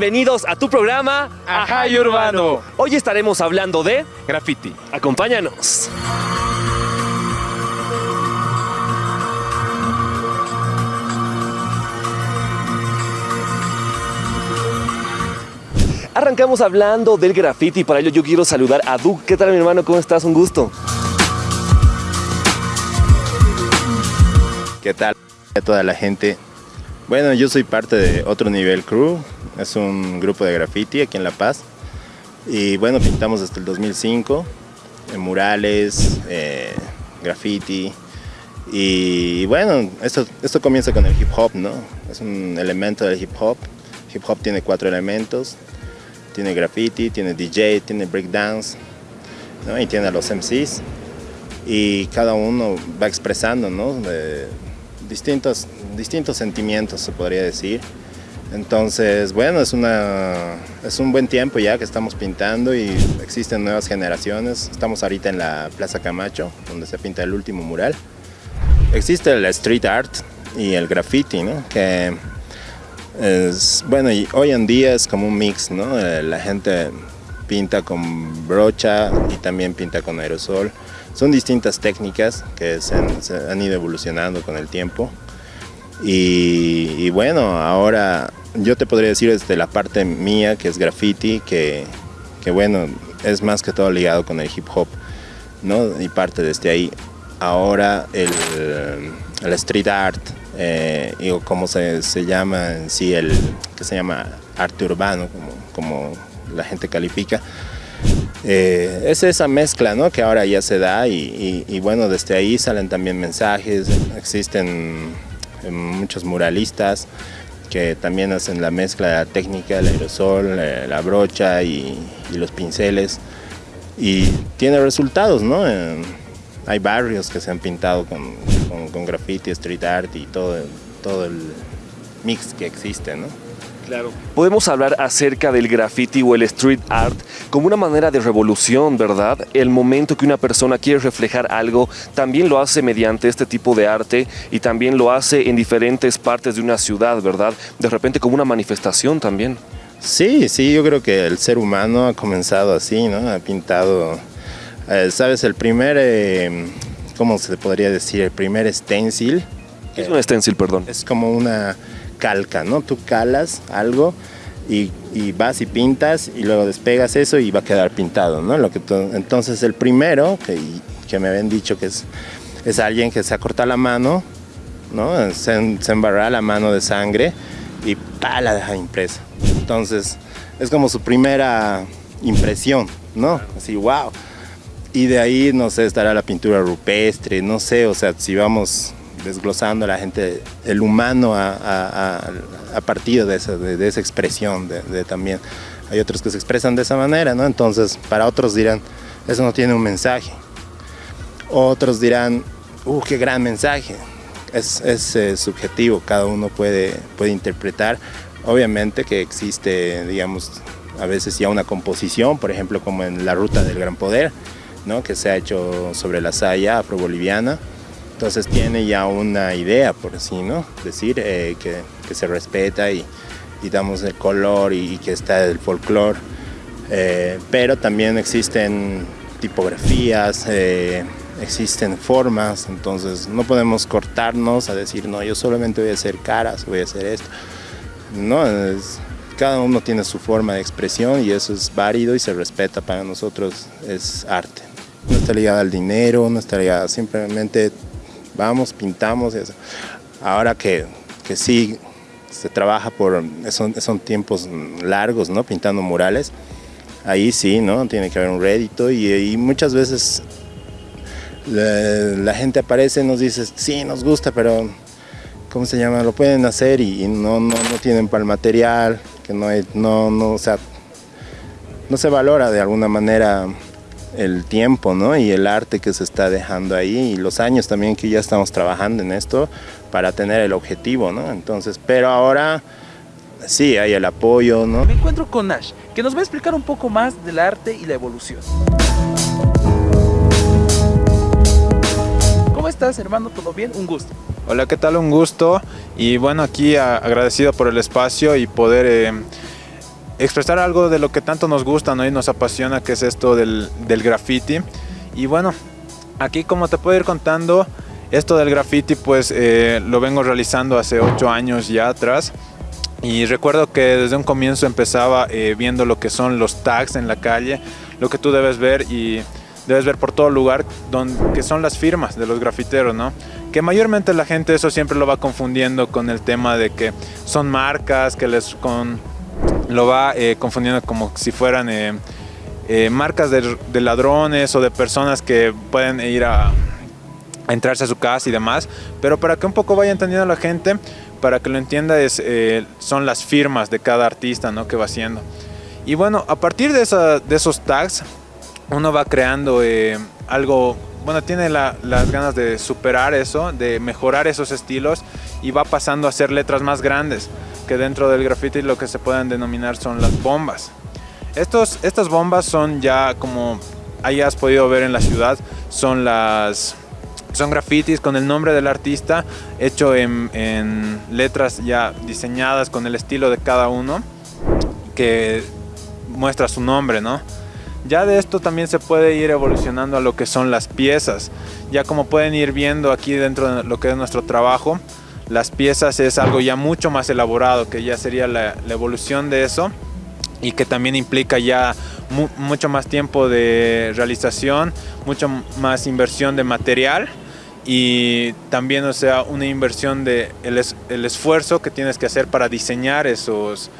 Bienvenidos a tu programa Ajá y Urbano. Hoy estaremos hablando de Graffiti. Acompáñanos. Arrancamos hablando del graffiti y para ello yo quiero saludar a Duke. ¿Qué tal mi hermano? ¿Cómo estás? Un gusto. ¿Qué tal a toda la gente? Bueno, yo soy parte de Otro Nivel Crew, es un grupo de graffiti aquí en La Paz. Y bueno, pintamos desde el 2005, en murales, eh, graffiti. Y bueno, esto, esto comienza con el hip hop, ¿no? Es un elemento del hip hop. Hip hop tiene cuatro elementos. Tiene graffiti, tiene DJ, tiene breakdance, ¿no? y tiene a los MCs. Y cada uno va expresando, ¿no? Distintos, distintos sentimientos, se podría decir. Entonces, bueno, es, una, es un buen tiempo ya que estamos pintando y existen nuevas generaciones. Estamos ahorita en la Plaza Camacho, donde se pinta el último mural. Existe el street art y el graffiti, ¿no? Que es, bueno, y hoy en día es como un mix, ¿no? Eh, la gente pinta con brocha y también pinta con aerosol. Son distintas técnicas que se han, ido evolucionando con el tiempo. Y, bueno, ahora yo te podría decir desde la parte mía, que es graffiti, que, que bueno, es más que todo ligado con el hip hop, ¿no? Y parte desde ahí. Ahora el, el street art, eh, o como se, se, llama en sí, el que se llama arte urbano, como, como la gente califica, eh, es esa mezcla ¿no? que ahora ya se da y, bueno, desde ahí salen también mensajes, existen muchos muralistas que también hacen la mezcla de la técnica, el aerosol, la brocha y, los pinceles y tiene resultados, ¿no? hay barrios que se han pintado con, con, con graffiti, street art y todo, todo el mix que existe, ¿no? Claro. Podemos hablar acerca del graffiti o el street art como una manera de revolución, ¿verdad? El momento que una persona quiere reflejar algo, también lo hace mediante este tipo de arte y también lo hace en diferentes partes de una ciudad, ¿verdad? De repente como una manifestación también. Sí, sí, yo creo que el ser humano ha comenzado así, ¿no? Ha pintado, eh, ¿sabes? El primer, eh, ¿cómo se podría decir? El primer stencil. ¿Qué es un stencil, perdón? Es como una calca, ¿no? Tú calas algo y, vas y pintas y luego despegas eso y va a quedar pintado, ¿no? Lo que entonces el primero, que, que, me habían dicho que es, es alguien que se ha cortado la mano, ¿no? Se, se la mano de sangre y pa, la deja impresa. Entonces es como su primera impresión, ¿no? Así, wow. Y de ahí, no sé, estará la pintura rupestre, no sé, o sea, si vamos desglosando la gente, el humano a, partir de esa, expresión de, también. Hay otros que se expresan de esa manera, ¿no? Entonces, para otros dirán, eso no tiene un mensaje. Otros dirán, ¡uh, qué gran mensaje! Es, es eh, subjetivo, cada uno puede, puede interpretar. Obviamente que existe, digamos, a veces ya una composición, por ejemplo, como en La Ruta del Gran Poder, ¿no? que se ha hecho sobre la saya afro-boliviana, entonces tiene ya una idea, por así, ¿no? Decir eh, que, que, se respeta y, y, damos el color y, que está el folclore. Eh, pero también existen tipografías, eh, existen formas, entonces no podemos cortarnos a decir, no, yo solamente voy a hacer caras, voy a hacer esto. No, cada uno tiene su forma de expresión y eso es válido y se respeta para nosotros, es arte. No está ligado al dinero, no está ligado simplemente vamos, pintamos. Eso. Ahora que, que sí se trabaja por, son, son tiempos largos, ¿no? Pintando murales, ahí sí, ¿no? Tiene que haber un rédito y, muchas veces la, gente aparece y nos dice, sí, nos gusta, pero ¿cómo se llama? Lo pueden hacer y, no, no, no, tienen para el material, que no, hay, no, no, o sea, no se valora de alguna manera el tiempo ¿no? y el arte que se está dejando ahí y los años también que ya estamos trabajando en esto para tener el objetivo, ¿no? Entonces, pero ahora sí hay el apoyo, ¿no? Me encuentro con Nash, que nos va a explicar un poco más del arte y la evolución. ¿Cómo estás, hermano? ¿Todo bien? Un gusto. Hola, ¿qué tal? Un gusto. Y bueno, aquí agradecido por el espacio y poder eh, expresar algo de lo que tanto nos gusta ¿no? y nos apasiona, que es esto del, del graffiti. Y bueno, aquí como te puedo ir contando, esto del graffiti pues eh, lo vengo realizando hace ocho años ya atrás. Y recuerdo que desde un comienzo empezaba eh, viendo lo que son los tags en la calle, lo que tú debes ver y debes ver por todo lugar, donde, que son las firmas de los grafiteros, ¿no? Que mayormente la gente eso siempre lo va confundiendo con el tema de que son marcas, que les con, lo va eh, confundiendo como si fueran eh, marcas de, ladrones o de personas que pueden ir a, entrarse a su casa y demás, pero para que un poco vaya entendiendo la gente, para que lo entienda, es, eh, son las firmas de cada artista ¿no? que va haciendo. Y bueno, a partir de, esos tags, uno va creando eh, algo, bueno, tiene la, las ganas de superar eso, de mejorar esos estilos y va pasando a hacer letras más grandes, que dentro del graffiti lo que se pueden denominar son las bombas. Estos, estas bombas son ya como hayas podido ver en la ciudad, son las son grafitis con el nombre del artista hecho en, en, letras ya diseñadas con el estilo de cada uno que muestra su nombre, ¿no? Ya de esto también se puede ir evolucionando a lo que son las piezas. Ya como pueden ir viendo aquí dentro de lo que es nuestro trabajo, las piezas es algo ya mucho más elaborado, que ya sería la, evolución de eso y que también implica ya mu mucho más tiempo de realización, mucho más inversión de material y también o sea una inversión de el esfuerzo que tienes que hacer para diseñar esos,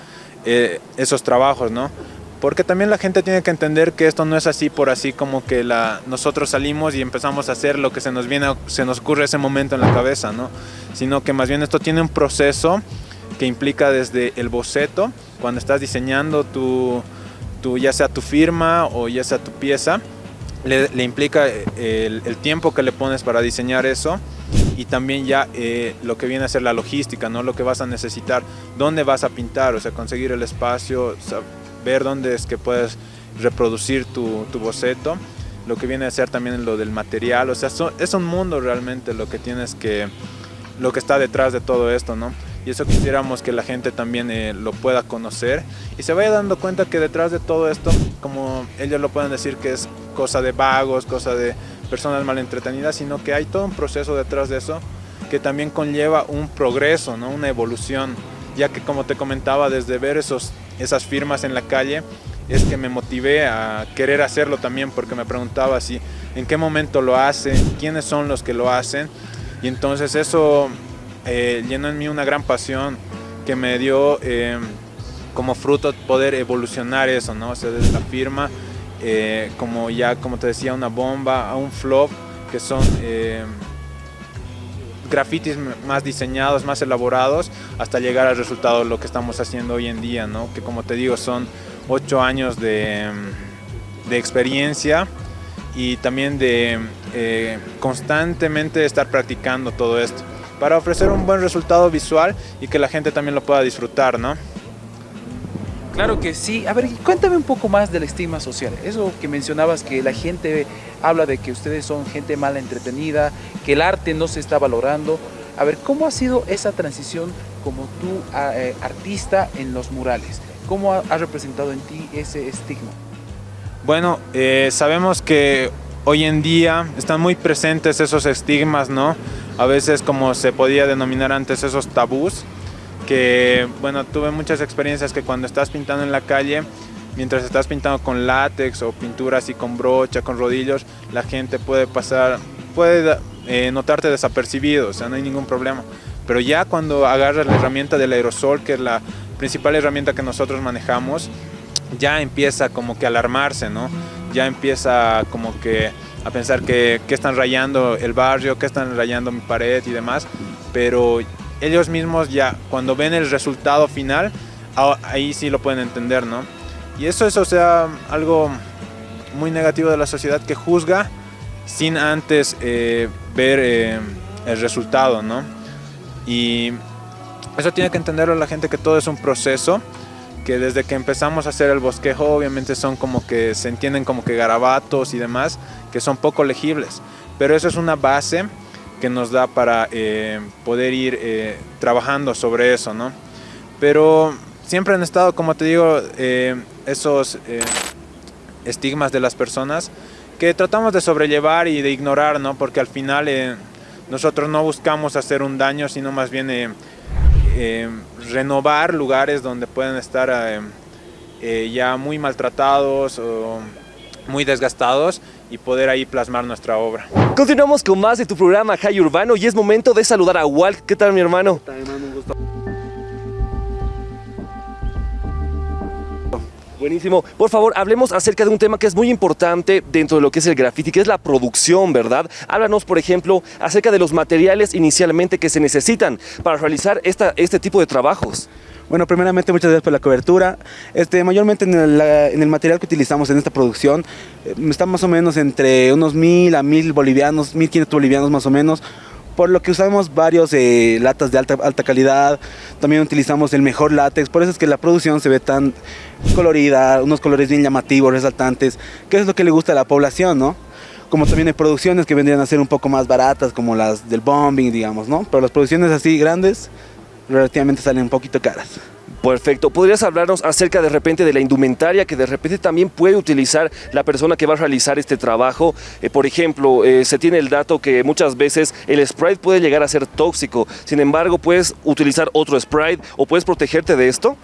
eh, esos trabajos, ¿no? Porque también la gente tiene que entender que esto no es así por así como que la, nosotros salimos y empezamos a hacer lo que se nos viene, se nos ocurre ese momento en la cabeza, ¿no? Sino que más bien esto tiene un proceso que implica desde el boceto, cuando estás diseñando tu, tu ya sea tu firma o ya sea tu pieza, le, le implica eh, el, el, tiempo que le pones para diseñar eso y también ya eh, lo que viene a ser la logística, ¿no? lo que vas a necesitar, dónde vas a pintar, o sea, conseguir el espacio, ver dónde es que puedes reproducir tu, tu boceto, lo que viene a ser también lo del material, o sea, so, es un mundo realmente lo que tienes que, lo que está detrás de todo esto, ¿no? y eso quisiéramos que la gente también eh, lo pueda conocer y se vaya dando cuenta que detrás de todo esto, como ellos lo pueden decir que es cosa de vagos, cosa de personas mal entretenidas, sino que hay todo un proceso detrás de eso que también conlleva un progreso, ¿no? una evolución, ya que como te comentaba, desde ver esos, esas firmas en la calle, es que me motivé a querer hacerlo también, porque me preguntaba si en qué momento lo hacen, quiénes son los que lo hacen, y entonces eso eh, llenó en mí una gran pasión que me dio eh, como fruto poder evolucionar eso, ¿no? O sea, desde la firma, eh, como ya, como te decía, una bomba, a un flop, que son grafitis más diseñados, más elaborados, hasta llegar al resultado de lo que estamos haciendo hoy en día, ¿no? Que como te digo, son ocho años de, de experiencia y también de eh, constantemente estar practicando todo esto para ofrecer un buen resultado visual y que la gente también lo pueda disfrutar, ¿no? Claro que sí. A ver, cuéntame un poco más del estigma social. Eso que mencionabas, que la gente habla de que ustedes son gente mal entretenida, que el arte no se está valorando. A ver, ¿cómo ha sido esa transición como tú, eh, artista en los murales? ¿Cómo ha, representado en ti ese estigma? Bueno, eh, sabemos que hoy en día están muy presentes esos estigmas, ¿no? A veces como se podía denominar antes esos tabús, que bueno, tuve muchas experiencias que cuando estás pintando en la calle, mientras estás pintando con látex o pintura así con brocha, con rodillos, la gente puede pasar, puede eh, notarte desapercibido, o sea, no hay ningún problema. Pero ya cuando agarras la herramienta del aerosol, que es la principal herramienta que nosotros manejamos, ya empieza como que alarmarse, ¿no? Ya empieza como que a pensar que, que, están rayando el barrio, que están rayando mi pared y demás, pero ellos mismos ya cuando ven el resultado final, ahí sí lo pueden entender, ¿no? Y eso es, sea, algo muy negativo de la sociedad que juzga sin antes eh, ver eh, el resultado, ¿no? Y eso tiene que entenderlo la gente que todo es un proceso que desde que empezamos a hacer el bosquejo obviamente son como que se entienden como que garabatos y demás que son poco legibles pero eso es una base que nos da para eh, poder ir eh, trabajando sobre eso, ¿no? Pero siempre han estado, como te digo, eh, esos estigmas de las personas que tratamos de sobrellevar y de ignorar, ¿no? Porque al final nosotros no buscamos hacer un daño, sino más bien renovar lugares donde pueden estar ya muy maltratados muy desgastados y poder ahí plasmar nuestra obra. Continuamos con más de tu programa High Urbano y es momento de saludar a Walt. ¿Qué tal mi hermano? ¿Qué tal, hermano? Un gusto. Buenísimo. Por favor, hablemos acerca de un tema que es muy importante dentro de lo que es el graffiti, que es la producción, ¿verdad? Háblanos, por ejemplo, acerca de los materiales inicialmente que se necesitan para realizar esta, este tipo de trabajos. Bueno, primeramente muchas gracias por la cobertura. Este, mayormente en el, material que utilizamos en esta producción eh, está más o menos entre unos mil a mil bolivianos, mil quinientos bolivianos más o menos, por lo que usamos varios eh, latas de alta, alta calidad, también utilizamos el mejor látex, por eso es que la producción se ve tan colorida, unos colores bien llamativos, resaltantes, que es lo que le gusta a la población, ¿no? como también hay producciones que vendrían a ser un poco más baratas, como las del bombing, digamos, ¿no? Pero las producciones así grandes relativamente salen un poquito caras. Perfecto. ¿Podrías hablarnos acerca de repente de la indumentaria que de repente también puede utilizar la persona que va a realizar este trabajo? Eh, por ejemplo, eh, se tiene el dato que muchas veces el Sprite puede llegar a ser tóxico. Sin embargo, ¿puedes utilizar otro Sprite o puedes protegerte de esto?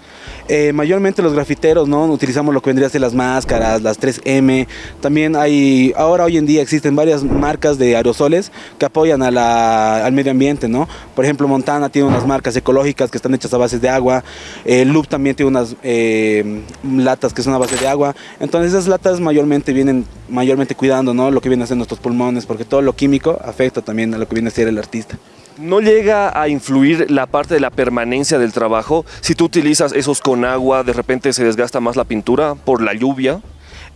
Eh, mayormente los grafiteros, ¿no? Utilizamos lo que vendría a ser las máscaras, las 3M. También hay, ahora hoy en día existen varias marcas de aerosoles que apoyan al medio ambiente, ¿no? Por ejemplo, Montana tiene unas marcas ecológicas que están hechas a base de agua. El Loop también tiene unas eh, latas que son a base de agua. Entonces esas latas mayormente vienen mayormente cuidando ¿no? lo que viene a ser nuestros pulmones, porque todo lo químico afecta también a lo que viene a ser el artista. ¿No llega a influir la parte de la permanencia del trabajo? Si tú utilizas esos con agua, de repente se desgasta más la pintura por la lluvia.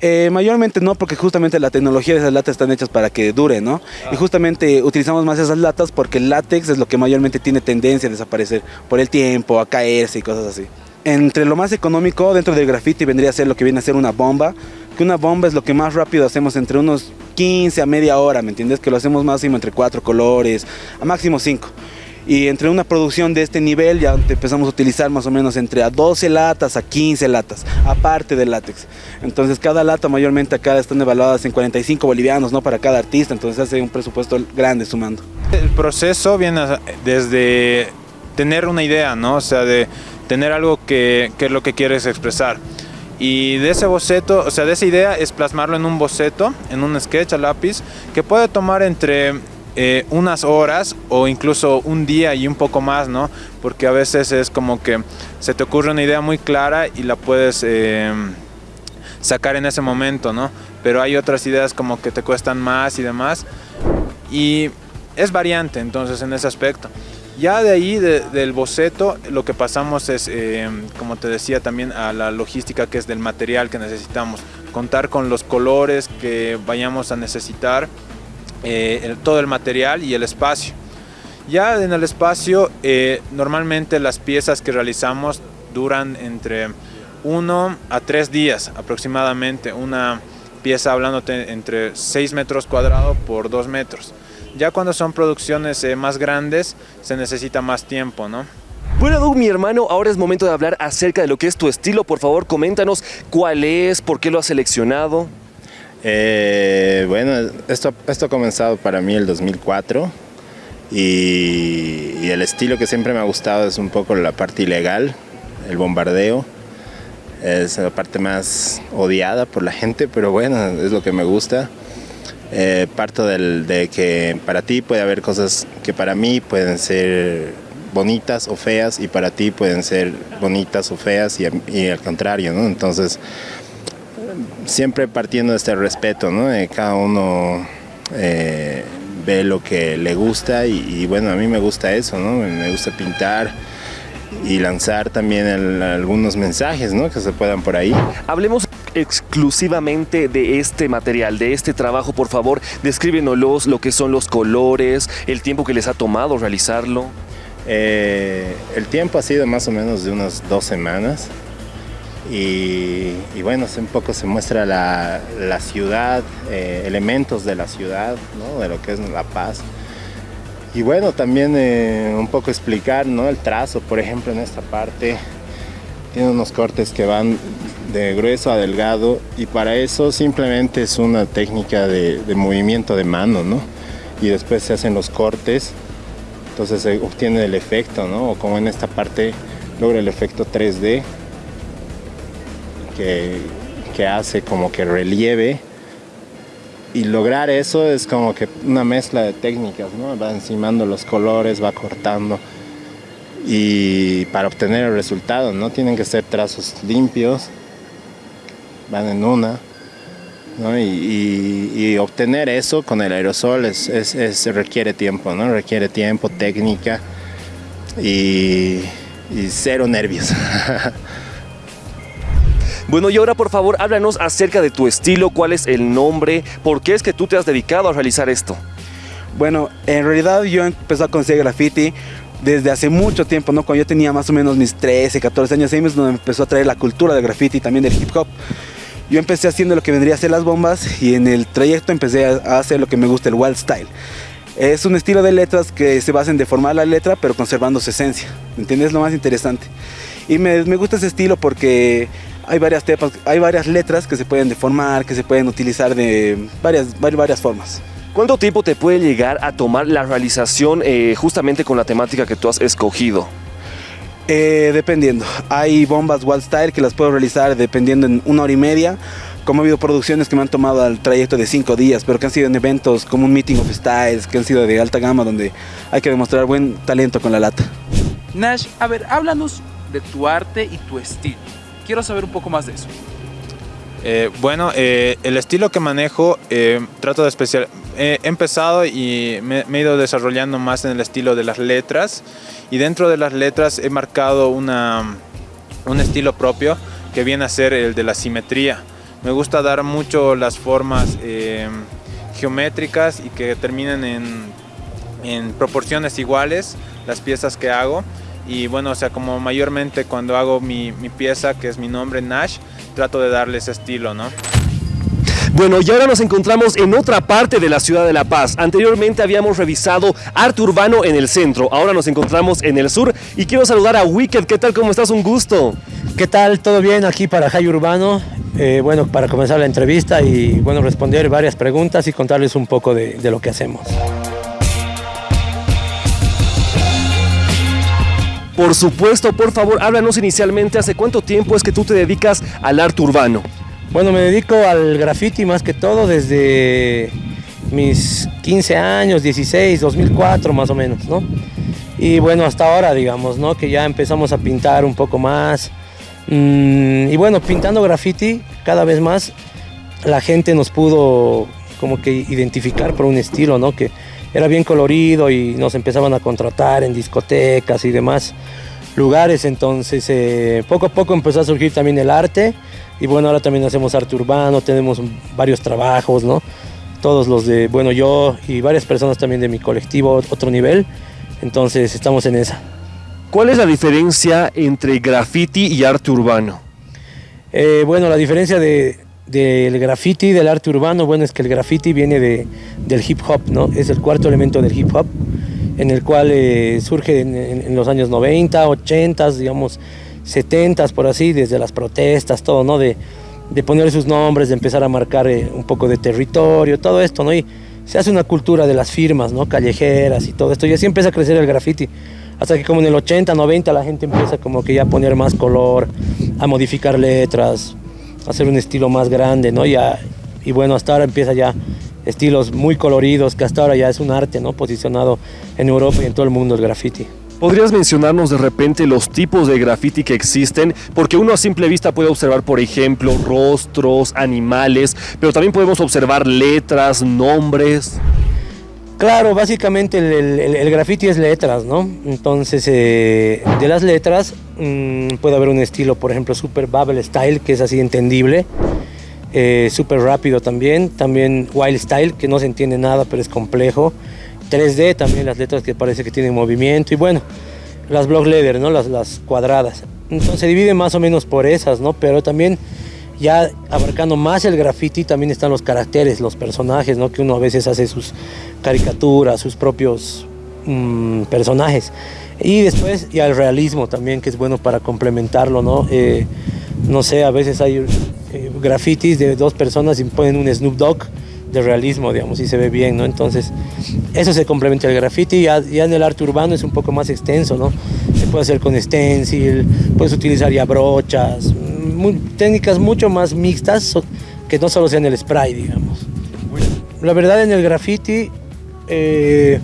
Eh, mayormente no, porque justamente la tecnología de esas latas están hechas para que dure, ¿no? Y justamente utilizamos más esas latas porque el látex es lo que mayormente tiene tendencia a desaparecer por el tiempo, a caerse y cosas así. Entre lo más económico dentro del graffiti vendría a ser lo que viene a ser una bomba, que una bomba es lo que más rápido hacemos entre unos 15 a media hora, ¿me entiendes? Que lo hacemos máximo entre cuatro colores, a máximo cinco. Y entre una producción de este nivel ya empezamos a utilizar más o menos entre a 12 latas a 15 latas, aparte del látex. Entonces cada lata mayormente acá están evaluadas en 45 bolivianos, ¿no? Para cada artista, entonces hace un presupuesto grande sumando. El proceso viene desde tener una idea, ¿no? O sea, de tener algo que, que es lo que quieres expresar. Y de ese boceto, o sea, de esa idea es plasmarlo en un boceto, en un sketch a lápiz, que puede tomar entre eh, unas horas o incluso un día y un poco más, ¿no? Porque a veces es como que se te ocurre una idea muy clara y la puedes eh, sacar en ese momento, ¿no? Pero hay otras ideas como que te cuestan más y demás. Y es variante entonces en ese aspecto. Ya de ahí, del boceto, lo que pasamos es, eh, como te decía, también a la logística que es del material que necesitamos. Contar con los colores que vayamos a necesitar, eh, todo el material y el espacio. Ya en el espacio, eh, normalmente las piezas que realizamos duran entre uno a tres días aproximadamente. Una pieza hablándote entre 6 metros cuadrados por 2 metros. Ya cuando son producciones eh, más grandes se necesita más tiempo, ¿no? Bueno, Doug, mi hermano, ahora es momento de hablar acerca de lo que es tu estilo. Por favor, coméntanos cuál es, por qué lo has seleccionado. Eh, bueno, esto, esto ha comenzado para mí el 2004 y, el estilo que siempre me ha gustado es un poco la parte ilegal, el bombardeo. Es la parte más odiada por la gente, pero bueno, es lo que me gusta. Eh, parto del, de que para ti puede haber cosas que para mí pueden ser bonitas o feas y para ti pueden ser bonitas o feas y, y al contrario, ¿no? Entonces, siempre partiendo de este respeto, ¿no? cada uno eh, ve lo que le gusta y, bueno, a mí me gusta eso, ¿no? Me gusta pintar y lanzar también algunos mensajes, ¿no? Que se puedan por ahí. Hablemos exclusivamente de este material, de este trabajo, por favor, descríbenos lo que son los colores, el tiempo que les ha tomado realizarlo. Eh, el tiempo ha sido más o menos de unas dos semanas. Y, bueno, un poco se muestra la, ciudad, eh, elementos de la ciudad, de lo que es La Paz. Y bueno, también eh, un poco explicar ¿no? el trazo, por ejemplo, en esta parte tiene unos cortes que van de grueso a delgado y para eso simplemente es una técnica de, de movimiento de mano, ¿no? Y después se hacen los cortes, entonces se obtiene el efecto, ¿no? O como en esta parte logra el efecto 3D que, que hace como que relieve y lograr eso es como que una mezcla de técnicas, ¿no? Va encimando los colores, va cortando y para obtener el resultado, ¿no? Tienen que ser trazos limpios, van en una, ¿no? y, y, y, obtener eso con el aerosol es, es, es, requiere tiempo, ¿no? Requiere tiempo, técnica y, y cero nervios. Bueno, y ahora por favor háblanos acerca de tu estilo, cuál es el nombre, por qué es que tú te has dedicado a realizar esto. Bueno, en realidad yo empecé a conocer graffiti desde hace mucho tiempo, ¿no? Cuando yo tenía más o menos mis 13, 14 años, ahí donde empezó a traer la cultura del graffiti y también del hip hop. Yo empecé haciendo lo que vendría a ser las bombas y en el trayecto empecé a hacer lo que me gusta, el wild style. Es un estilo de letras que se basa en deformar la letra pero conservando su esencia, ¿me entiendes? Lo más interesante. Y me, me gusta ese estilo porque hay varias, tepas, hay varias letras que se pueden deformar, que se pueden utilizar de varias, varias formas. ¿Cuánto tiempo te puede llegar a tomar la realización eh, justamente con la temática que tú has escogido? Eh, dependiendo. Hay bombas Wild Style que las puedo realizar dependiendo en una hora y media. Como ha habido producciones que me han tomado al trayecto de cinco días, pero que han sido en eventos como un Meeting of Styles, que han sido de alta gama, donde hay que demostrar buen talento con la lata. Nash, a ver, háblanos de tu arte y tu estilo. Quiero saber un poco más de eso. Eh, bueno, eh, el estilo que manejo, eh, trato de especial. He empezado y me, me, he ido desarrollando más en el estilo de las letras. Y dentro de las letras he marcado una, un estilo propio que viene a ser el de la simetría. Me gusta dar mucho las formas eh, geométricas y que terminen en, en proporciones iguales las piezas que hago y bueno, o sea, como mayormente cuando hago mi, mi, pieza, que es mi nombre, Nash, trato de darle ese estilo, ¿no? Bueno, y ahora nos encontramos en otra parte de la ciudad de La Paz. Anteriormente habíamos revisado arte urbano en el centro, ahora nos encontramos en el sur y quiero saludar a Wicked. ¿Qué tal? ¿Cómo estás? Un gusto. ¿Qué tal? ¿Todo bien aquí para High Urbano? Eh, bueno, para comenzar la entrevista y bueno, responder varias preguntas y contarles un poco de, de lo que hacemos. Por supuesto, por favor, háblanos inicialmente, ¿hace cuánto tiempo es que tú te dedicas al arte urbano? Bueno, me dedico al graffiti más que todo desde mis 15 años, 16, 2004 más o menos, ¿no? Y bueno, hasta ahora, digamos, ¿no? Que ya empezamos a pintar un poco más. Mm, y bueno, pintando graffiti, cada vez más la gente nos pudo como que identificar por un estilo, ¿no? Que era bien colorido y nos empezaban a contratar en discotecas y demás lugares. Entonces, eh, poco a poco empezó a surgir también el arte. Y bueno, ahora también hacemos arte urbano, tenemos varios trabajos, ¿no? Todos los de, bueno, yo y varias personas también de mi colectivo, otro nivel. Entonces, estamos en esa. ¿Cuál es la diferencia entre graffiti y arte urbano? Eh, bueno, la diferencia de, del graffiti, del arte urbano, bueno, es que el graffiti viene de, del hip hop, ¿no? Es el cuarto elemento del hip hop, en el cual eh, surge en, los años 90, 80, digamos, 70, por así, desde las protestas, todo, ¿no? De, de poner sus nombres, de empezar a marcar eh, un poco de territorio, todo esto, ¿no? Y se hace una cultura de las firmas, ¿no? Callejeras y todo esto, y así empieza a crecer el graffiti. Hasta que como en el 80, 90 la gente empieza como que ya a poner más color, a modificar letras, hacer un estilo más grande, ¿no? Y bueno, hasta ahora empieza ya estilos muy coloridos, que hasta ahora ya es un arte, ¿no? Posicionado en Europa y en todo el mundo el graffiti. ¿Podrías mencionarnos de repente los tipos de graffiti que existen? Porque uno a simple vista puede observar, por ejemplo, rostros, animales, pero también podemos observar letras, nombres. Claro, básicamente el, graffiti es letras, ¿no? Entonces, eh, de las letras mmm, puede haber un estilo, por ejemplo, super bubble style, que es así entendible, eh, súper rápido también, también wild style, que no se entiende nada, pero es complejo, 3D también las letras que parece que tienen movimiento, y bueno, las block letter, ¿no? Las, las cuadradas. Entonces se divide más o menos por esas, ¿no? Pero también ya abarcando más el graffiti también están los caracteres, los personajes, ¿no? Que uno a veces hace sus caricaturas, sus propios mm, personajes. Y después ya el realismo también, que es bueno para complementarlo, ¿no? Eh, no sé, a veces hay eh, grafitis de dos personas y ponen un Snoop Dogg de realismo, digamos, y se ve bien, ¿no? Entonces, eso se complementa el graffiti, ya, ya, en el arte urbano es un poco más extenso, ¿no? Se puede hacer con stencil, puedes utilizar ya brochas, técnicas mucho más mixtas que no solo sean el spray, digamos. La verdad en el graffiti, eh,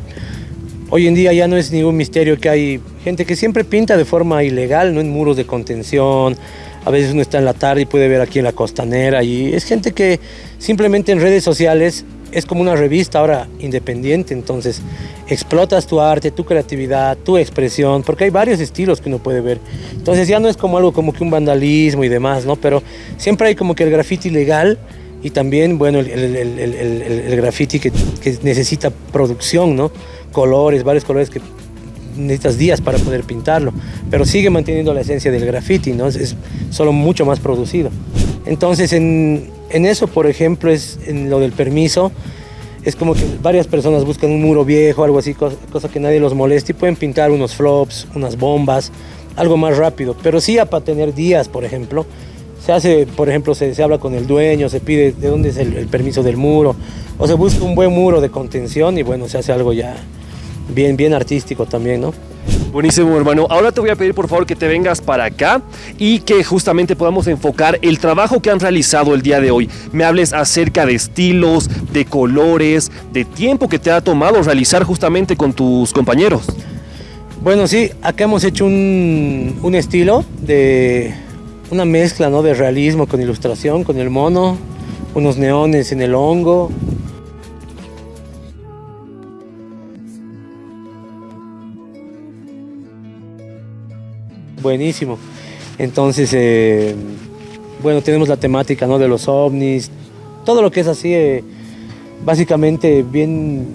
hoy en día ya no es ningún misterio que hay gente que siempre pinta de forma ilegal, no en muros de contención, a veces uno está en la tarde y puede ver aquí en la costanera y es gente que simplemente en redes sociales es como una revista ahora independiente, entonces explotas tu arte, tu creatividad, tu expresión, porque hay varios estilos que uno puede ver. Entonces ya no es como algo como que un vandalismo y demás, ¿no? Pero siempre hay como que el graffiti legal y también, bueno, el, el, el, el graffiti que, que, necesita producción, ¿no? Colores, varios colores que necesitas días para poder pintarlo, pero sigue manteniendo la esencia del graffiti, ¿no? Es, es solo mucho más producido. Entonces, en, en eso, por ejemplo, es en lo del permiso, es como que varias personas buscan un muro viejo, algo así, cosa, que nadie los moleste y pueden pintar unos flops, unas bombas, algo más rápido. Pero sí para tener días, por ejemplo, se hace, por ejemplo, se, se habla con el dueño, se pide de dónde es el, permiso del muro, o se busca un buen muro de contención y bueno, se hace algo ya bien, bien artístico también, ¿no? Buenísimo, hermano. Ahora te voy a pedir por favor que te vengas para acá y que justamente podamos enfocar el trabajo que han realizado el día de hoy. Me hables acerca de estilos, de colores, de tiempo que te ha tomado realizar justamente con tus compañeros. Bueno, sí, acá hemos hecho un, un estilo de una mezcla ¿no? de realismo con ilustración, con el mono, unos neones en el hongo, buenísimo. Entonces, eh, bueno, tenemos la temática ¿no? de los ovnis, todo lo que es así, eh, básicamente bien,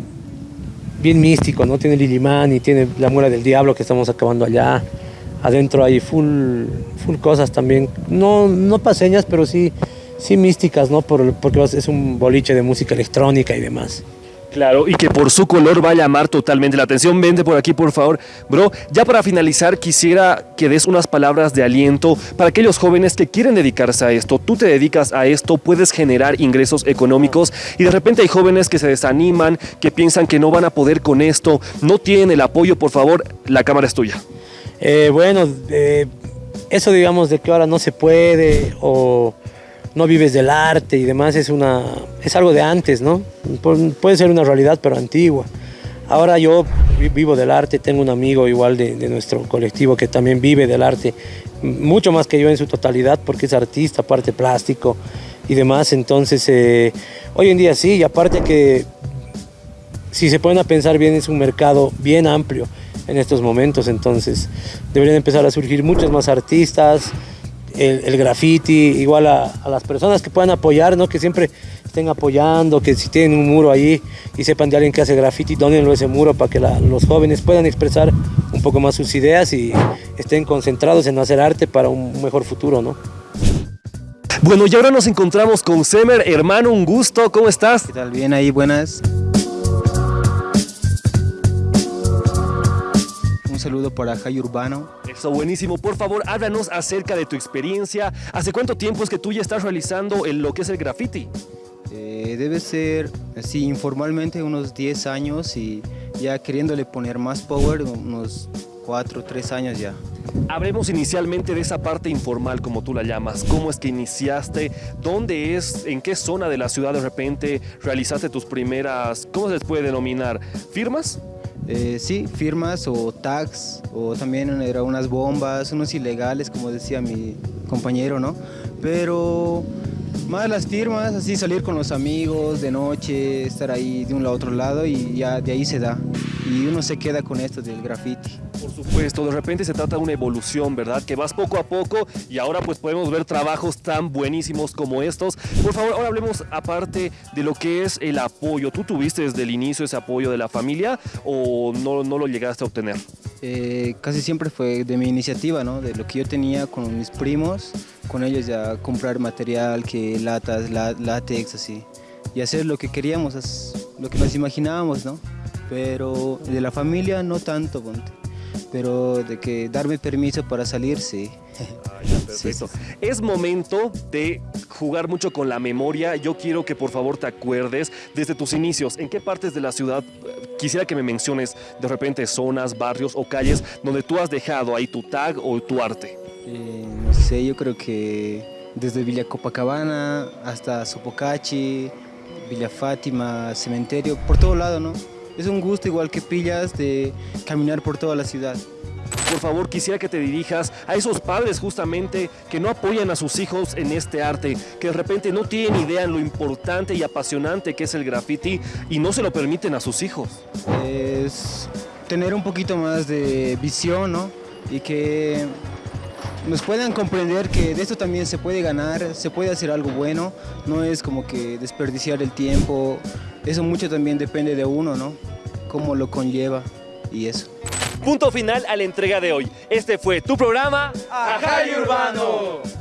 bien místico, ¿no? Tiene Lilimán y tiene la muela del diablo que estamos acabando allá. Adentro hay full, full cosas también, no, no paseñas, pero sí, sí místicas, ¿no? Por, porque es un boliche de música electrónica y demás. Claro, y que por su color va a llamar totalmente la atención. Vente por aquí, por favor. Bro, ya para finalizar, quisiera que des unas palabras de aliento para aquellos jóvenes que quieren dedicarse a esto. Tú te dedicas a esto, puedes generar ingresos económicos y de repente hay jóvenes que se desaniman, que piensan que no van a poder con esto, no tienen el apoyo. Por favor, la cámara es tuya. Eh, bueno, eh, eso digamos de que ahora no se puede o no vives del arte y demás, es, una, es algo de antes, ¿no? Puede ser una realidad, pero antigua. Ahora yo vivo del arte, tengo un amigo igual de, nuestro colectivo que también vive del arte, mucho más que yo en su totalidad, porque es artista, aparte plástico y demás. Entonces, eh, hoy en día sí, y aparte que si se ponen a pensar bien, es un mercado bien amplio en estos momentos, entonces deberían empezar a surgir muchos más artistas, el, el graffiti, igual a, a, las personas que puedan apoyar, ¿no? que siempre estén apoyando, que si tienen un muro ahí y sepan de alguien que hace graffiti, donenlo ese muro para que la, los jóvenes puedan expresar un poco más sus ideas y estén concentrados en hacer arte para un mejor futuro. ¿no? Bueno, y ahora nos encontramos con Semer, hermano, un gusto, ¿cómo estás? ¿Qué tal? Bien ahí, buenas. Saludo para Jai Urbano. Eso, buenísimo. Por favor, háblanos acerca de tu experiencia. ¿Hace cuánto tiempo es que tú ya estás realizando el, lo que es el graffiti? Eh, debe ser, así informalmente, unos 10 años y ya queriéndole poner más power, unos 4, 3 años ya. Hablemos inicialmente de esa parte informal, como tú la llamas. ¿Cómo es que iniciaste? ¿Dónde es? ¿En qué zona de la ciudad de repente realizaste tus primeras, cómo se les puede denominar? ¿Firmas? Eh, sí, firmas o tags, o también eran unas bombas, unos ilegales, como decía mi compañero, ¿no? Pero más las firmas, así salir con los amigos de noche, estar ahí de un lado a otro lado y ya de ahí se da. Y uno se queda con esto del graffiti. Por supuesto, de repente se trata de una evolución, ¿verdad? Que vas poco a poco y ahora pues podemos ver trabajos tan buenísimos como estos. Por favor, ahora hablemos aparte de lo que es el apoyo. ¿Tú tuviste desde el inicio ese apoyo de la familia o no, no lo llegaste a obtener? Eh, casi siempre fue de mi iniciativa, ¿no? De lo que yo tenía con mis primos, con ellos ya comprar material, que latas, látex, así. Y hacer lo que queríamos, lo que nos imaginábamos, ¿no? pero de la familia no tanto, ponte. Pero de que darme permiso para salir, sí. Sí, sí, Perfecto. Es momento de jugar mucho con la memoria. Yo quiero que por favor te acuerdes desde tus inicios. ¿En qué partes de la ciudad eh, quisiera que me menciones de repente zonas, barrios o calles donde tú has dejado ahí tu tag o tu arte? Eh, no sé, yo creo que desde Villa Copacabana hasta Sopocachi, Villa Fátima, Cementerio, por todo lado, ¿no? Es un gusto igual que pillas de caminar por toda la ciudad. Por favor, quisiera que te dirijas a esos padres justamente que no apoyan a sus hijos en este arte, que de repente no tienen idea en lo importante y apasionante que es el graffiti y no se lo permiten a sus hijos. Es tener un poquito más de visión, ¿no? Y que nos puedan comprender que de esto también se puede ganar, se puede hacer algo bueno, no es como que desperdiciar el tiempo, eso mucho también depende de uno, ¿no? Cómo lo conlleva y eso. Punto final a la entrega de hoy. Este fue tu programa Ajay Urbano.